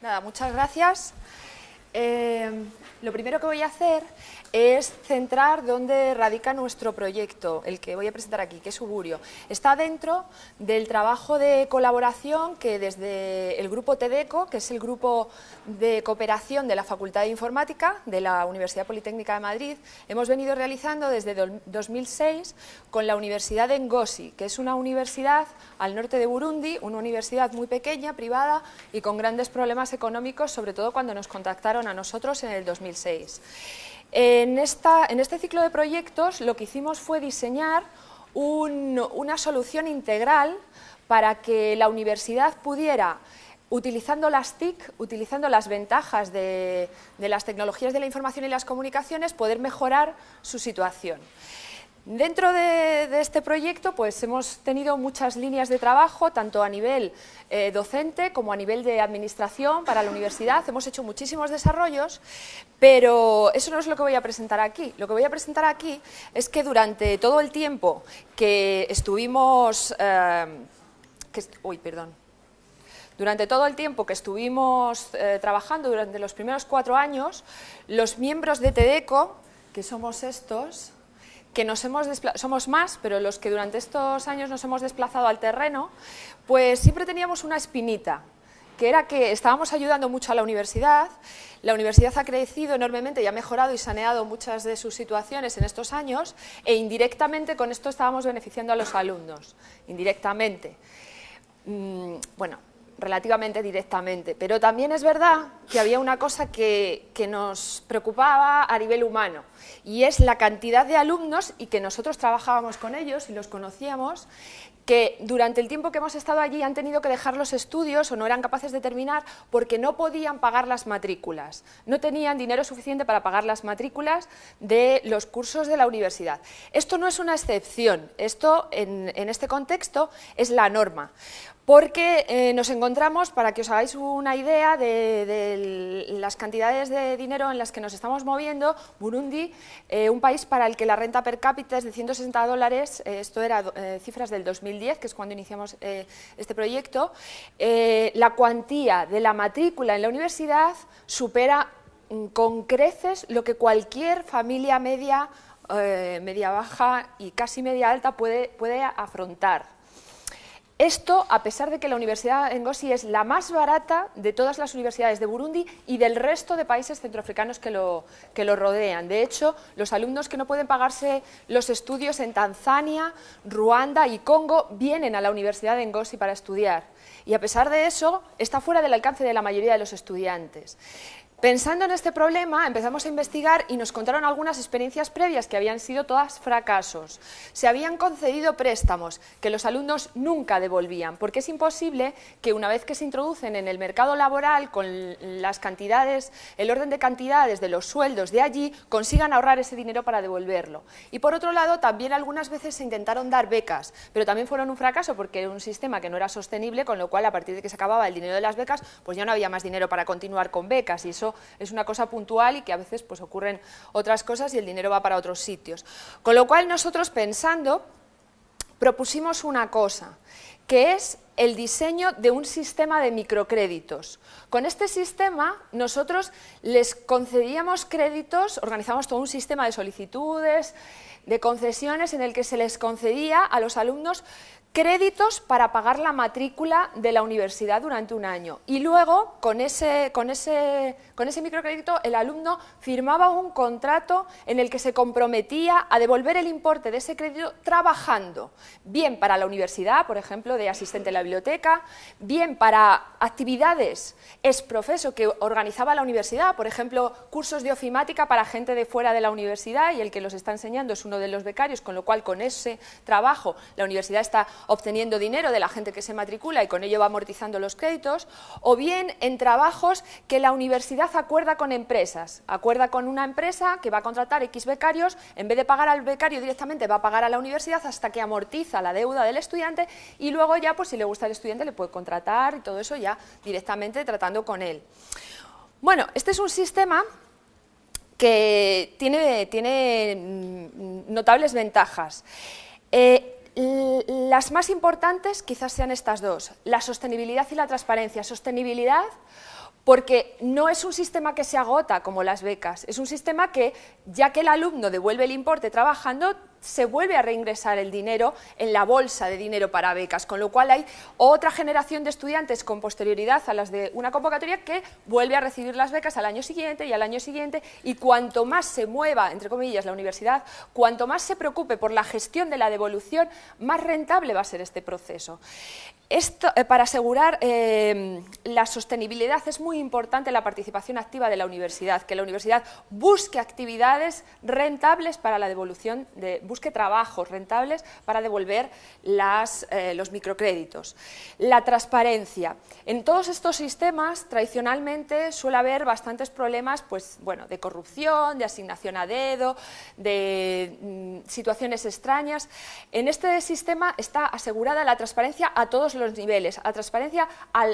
Nada, muchas gracias. Eh, lo primero que voy a hacer es centrar dónde radica nuestro proyecto, el que voy a presentar aquí, que es Uburio. Está dentro del trabajo de colaboración que desde el grupo TEDECO, que es el grupo de cooperación de la Facultad de Informática de la Universidad Politécnica de Madrid, hemos venido realizando desde 2006 con la Universidad de Ngozi, que es una universidad al norte de Burundi, una universidad muy pequeña, privada y con grandes problemas económicos, sobre todo cuando nos contactaron a nosotros en el 2006. En, este ciclo de proyectos lo que hicimos fue diseñar una solución integral para que la universidad pudiera utilizando las TIC, utilizando las ventajas de, las tecnologías de la información y las comunicaciones, poder mejorar su situación. Dentro de, este proyecto pues, hemos tenido muchas líneas de trabajo, tanto a nivel eh, docente como a nivel de administración para la universidad. Hemos hecho muchísimos desarrollos, pero eso no es lo que voy a presentar aquí. Lo que voy a presentar aquí es que durante todo el tiempo que estuvimos... Eh, uy, perdón. Durante todo el tiempo que estuvimos eh, trabajando, durante los primeros cuatro años, los miembros de TEDECO, que somos estos, que nos hemos somos más, pero los que durante estos años nos hemos desplazado al terreno, pues siempre teníamos una espinita, que era que estábamos ayudando mucho a la universidad, la universidad ha crecido enormemente y ha mejorado y saneado muchas de sus situaciones en estos años e indirectamente con esto estábamos beneficiando a los alumnos, indirectamente. Mm, bueno, relativamente directamente, pero también es verdad que había una cosa que, que, nos preocupaba a nivel humano y es la cantidad de alumnos y que nosotros trabajábamos con ellos y los conocíamos que durante el tiempo que hemos estado allí han tenido que dejar los estudios o no eran capaces de terminar porque no podían pagar las matrículas, no tenían dinero suficiente para pagar las matrículas de los cursos de la universidad. Esto no es una excepción, esto en, este contexto es la norma. Porque eh, nos encontramos, para que os hagáis una idea de, las cantidades de dinero en las que nos estamos moviendo, Burundi, eh, un país para el que la renta per cápita es de 160 dólares, eh, esto era cifras del 2010, que es cuando iniciamos este proyecto, la cuantía de la matrícula en la universidad supera mm, con creces lo que cualquier familia media, media baja y casi media alta puede, puede afrontar. Esto, a pesar de que la Universidad de Ngozi es la más barata de todas las universidades de Burundi y del resto de países centroafricanos que lo, que lo rodean. De hecho, los alumnos que no pueden pagarse los estudios en Tanzania, Ruanda y Congo vienen a la Universidad de Ngozi para estudiar. Y a pesar de eso, está fuera del alcance de la mayoría de los estudiantes. Pensando en este problema, empezamos a investigar y nos contaron algunas experiencias previas que habían sido todas fracasos. Se habían concedido préstamos que los alumnos nunca devolvían, porque es imposible que una vez que se introducen en el mercado laboral con las cantidades, el orden de cantidades de los sueldos de allí, consigan ahorrar ese dinero para devolverlo. Y por otro lado, también algunas veces se intentaron dar becas, pero también fueron un fracaso porque era un sistema que no era sostenible, con lo cual a partir de que se acababa el dinero de las becas, pues ya no había más dinero para continuar con becas y eso es una cosa puntual y que a veces pues, ocurren otras cosas y el dinero va para otros sitios. Con lo cual nosotros pensando propusimos una cosa, que es el diseño de un sistema de microcréditos. Con este sistema nosotros les concedíamos créditos, organizamos todo un sistema de solicitudes, de concesiones en el que se les concedía a los alumnos créditos para pagar la matrícula de la universidad durante un año. Y luego, con ese, con, ese, con ese microcrédito, el alumno firmaba un contrato en el que se comprometía a devolver el importe de ese crédito trabajando, bien para la universidad, por ejemplo, de asistente en la biblioteca, bien para actividades exprofeso que organizaba la universidad, por ejemplo, cursos de ofimática para gente de fuera de la universidad y el que los está enseñando es uno de los becarios, con lo cual con ese trabajo la universidad está obteniendo dinero de la gente que se matricula y con ello va amortizando los créditos, o bien en trabajos que la universidad acuerda con empresas, acuerda con una empresa que va a contratar X becarios, en vez de pagar al becario directamente va a pagar a la universidad hasta que amortiza la deuda del estudiante y luego ya pues si le gusta al estudiante le puede contratar y todo eso ya directamente tratando con él. Bueno, este es un sistema que tiene, tiene mm, notables ventajas. Eh, las más importantes quizás sean estas dos, la sostenibilidad y la transparencia. Sostenibilidad porque no es un sistema que se agota como las becas, es un sistema que, ya que el alumno devuelve el importe trabajando, se vuelve a reingresar el dinero en la bolsa de dinero para becas, con lo cual hay otra generación de estudiantes con posterioridad a las de una convocatoria que vuelve a recibir las becas al año siguiente y al año siguiente y cuanto más se mueva, entre comillas, la universidad, cuanto más se preocupe por la gestión de la devolución, más rentable va a ser este proceso. Eh, para asegurar eh, la sostenibilidad es muy importante la participación activa de la universidad, que la universidad busque actividades rentables para la devolución, de, busque trabajos rentables para devolver las, eh, los microcréditos. La transparencia. En todos estos sistemas tradicionalmente suele haber bastantes problemas pues, bueno, de corrupción, de asignación a dedo, de mm, situaciones extrañas. En este sistema está asegurada la transparencia a todos los niveles, la transparencia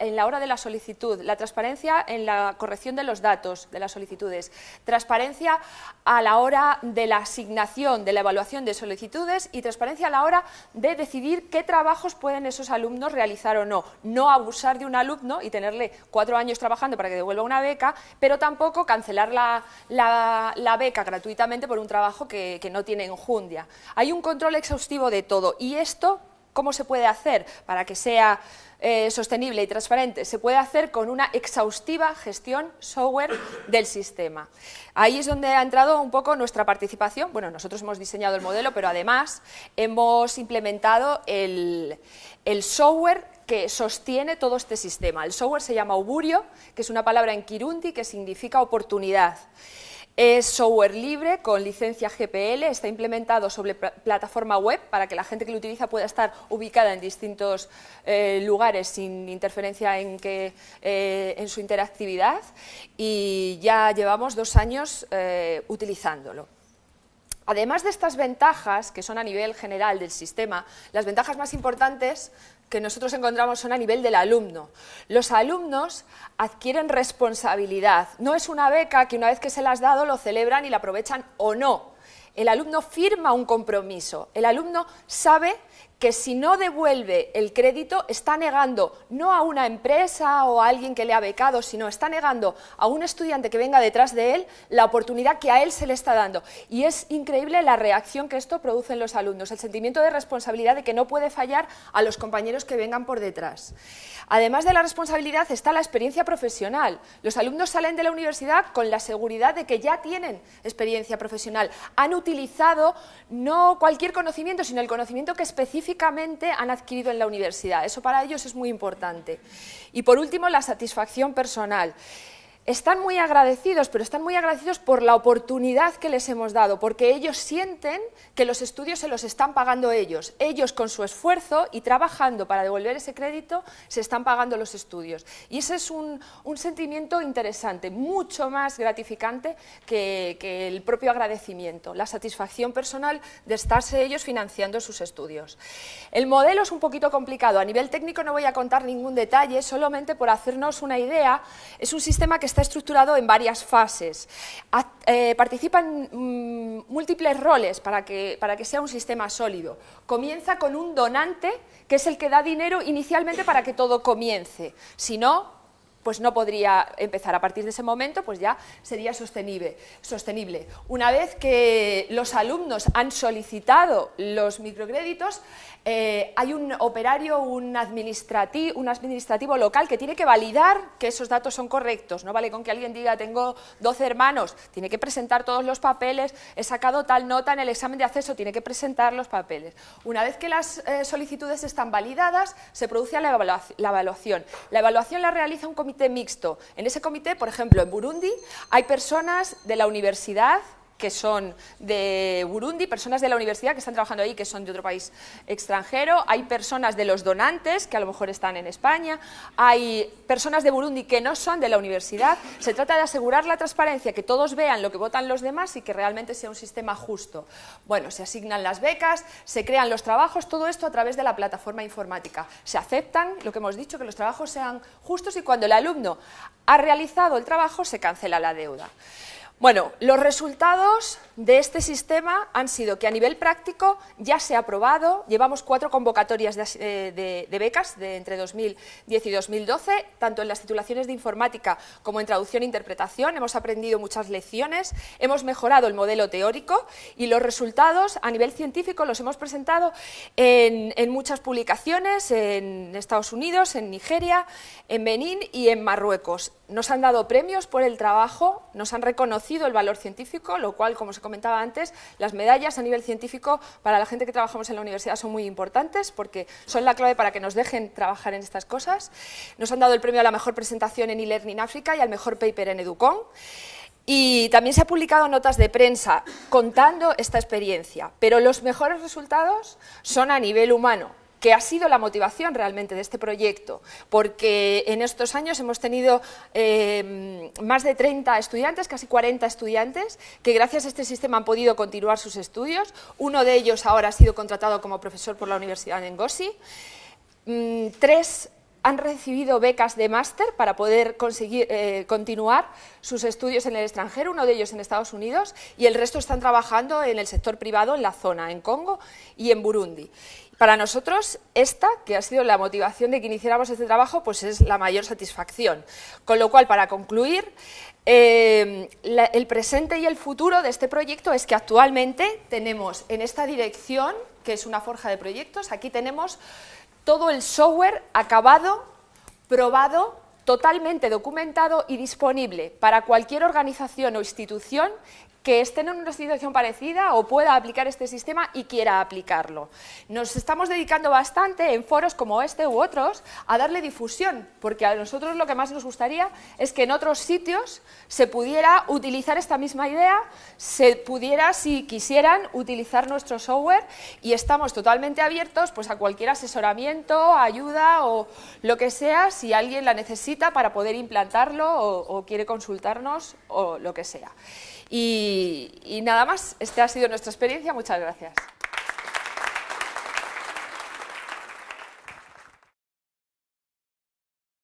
en la hora de la solicitud, la transparencia en la corrección de los datos de las solicitudes, transparencia a la hora de la asignación, de la evaluación de solicitudes y transparencia a la hora de decidir qué trabajos pueden esos alumnos realizar o no. No abusar de un alumno y tenerle cuatro años trabajando para que devuelva una beca, pero tampoco cancelar la, beca gratuitamente por un trabajo que, que no tiene enjundia. Hay un control exhaustivo de todo y esto ¿Cómo se puede hacer para que sea eh, sostenible y transparente? Se puede hacer con una exhaustiva gestión software del sistema. Ahí es donde ha entrado un poco nuestra participación. Bueno, nosotros hemos diseñado el modelo, pero además hemos implementado el, el software que sostiene todo este sistema. El software se llama Uburio, que es una palabra en Kirundi que significa oportunidad. Es software libre con licencia GPL, está implementado sobre plataforma web para que la gente que lo utiliza pueda estar ubicada en distintos eh, lugares sin interferencia eh, en su interactividad y ya llevamos dos años eh, utilizándolo. Además de estas ventajas, que son a nivel general del sistema, las ventajas más importantes que nosotros encontramos son a nivel del alumno. Los alumnos adquieren responsabilidad. No es una beca que una vez que se las has dado lo celebran y la aprovechan o no. El alumno firma un compromiso. El alumno sabe que si no devuelve el crédito está negando no a una empresa o a alguien que le ha becado, sino está negando a un estudiante que venga detrás de él la oportunidad que a él se le está dando. Y es increíble la reacción que esto produce en los alumnos, el sentimiento de responsabilidad de que no puede fallar a los compañeros que vengan por detrás. Además de la responsabilidad está la experiencia profesional. Los alumnos salen de la universidad con la seguridad de que ya tienen experiencia profesional. Han utilizado no cualquier conocimiento, sino el conocimiento que específicamente han adquirido en la universidad. Eso para ellos es muy importante. Y por último, la satisfacción personal están muy agradecidos, pero están muy agradecidos por la oportunidad que les hemos dado, porque ellos sienten que los estudios se los están pagando ellos. Ellos con su esfuerzo y trabajando para devolver ese crédito se están pagando los estudios. Y ese es un, sentimiento interesante, mucho más gratificante que, que, el propio agradecimiento, la satisfacción personal de estarse ellos financiando sus estudios. El modelo es un poquito complicado, a nivel técnico no voy a contar ningún detalle, solamente por hacernos una idea, es un sistema que está estructurado en varias fases. Eh, participan mm, múltiples roles para que, para que sea un sistema sólido. Comienza con un donante, que es el que da dinero inicialmente para que todo comience. Si no, pues no podría empezar. A partir de ese momento, pues ya sería sostenible. sostenible. Una vez que los alumnos han solicitado los microcréditos, eh, hay un operario, un administrativo, un administrativo local que tiene que validar que esos datos son correctos. No vale con que alguien diga, tengo 12 hermanos, tiene que presentar todos los papeles, he sacado tal nota en el examen de acceso, tiene que presentar los papeles. Una vez que las eh, solicitudes están validadas, se produce la evaluación. La evaluación la realiza un comité mixto. En ese comité, por ejemplo, en Burundi, hay personas de la universidad que son de Burundi, personas de la universidad que están trabajando ahí, que son de otro país extranjero, hay personas de los donantes, que a lo mejor están en España, hay personas de Burundi que no son de la universidad. Se trata de asegurar la transparencia, que todos vean lo que votan los demás y que realmente sea un sistema justo. Bueno, se asignan las becas, se crean los trabajos, todo esto a través de la plataforma informática. Se aceptan, lo que hemos dicho, que los trabajos sean justos y cuando el alumno ha realizado el trabajo se cancela la deuda. Bueno, los resultados de este sistema han sido que a nivel práctico ya se ha aprobado, llevamos cuatro convocatorias de, eh, becas de entre 2010 y 2012, tanto en las titulaciones de informática como en traducción e interpretación, hemos aprendido muchas lecciones, hemos mejorado el modelo teórico y los resultados a nivel científico los hemos presentado en, en muchas publicaciones, en Estados Unidos, en Nigeria, en Benín y en Marruecos. Nos han dado premios por el trabajo, nos han reconocido el valor científico, lo cual, como se comentaba antes, las medallas a nivel científico para la gente que trabajamos en la universidad son muy importantes porque son la clave para que nos dejen trabajar en estas cosas. Nos han dado el premio a la mejor presentación en e-learning África y al mejor paper en Educom. Y también se han publicado notas de prensa contando esta experiencia, pero los mejores resultados son a nivel humano, que ha sido la motivación realmente de este proyecto, porque en estos años hemos tenido eh, más de 30 estudiantes, casi 40 estudiantes, que gracias a este sistema han podido continuar sus estudios. Uno de ellos ahora ha sido contratado como profesor por la Universidad de Ngozi. Mm, tres han recibido becas de máster para poder conseguir eh, continuar sus estudios en el extranjero, uno de ellos en Estados Unidos, y el resto están trabajando en el sector privado en la zona, en Congo y en Burundi. Para nosotros, esta, que ha sido la motivación de que iniciáramos este trabajo, pues es la mayor satisfacción. Con lo cual, para concluir, eh, el presente y el futuro de este proyecto es que actualmente tenemos en esta dirección, que es una forja de proyectos, aquí tenemos todo el software acabado, probado, totalmente documentado y disponible para cualquier organización o institución que esté en una situación parecida o pueda aplicar este sistema y quiera aplicarlo. Nos estamos dedicando bastante en foros como este u otros a darle difusión, porque a nosotros lo que más nos gustaría es que en otros sitios se pudiera utilizar esta misma idea, se pudiera, si quisieran, utilizar nuestro software y estamos totalmente abiertos pues, a cualquier asesoramiento, ayuda o lo que sea, si alguien la necesita para poder implantarlo o quiere consultarnos o lo que sea. Y, nada más, esta ha sido nuestra experiencia, muchas gracias.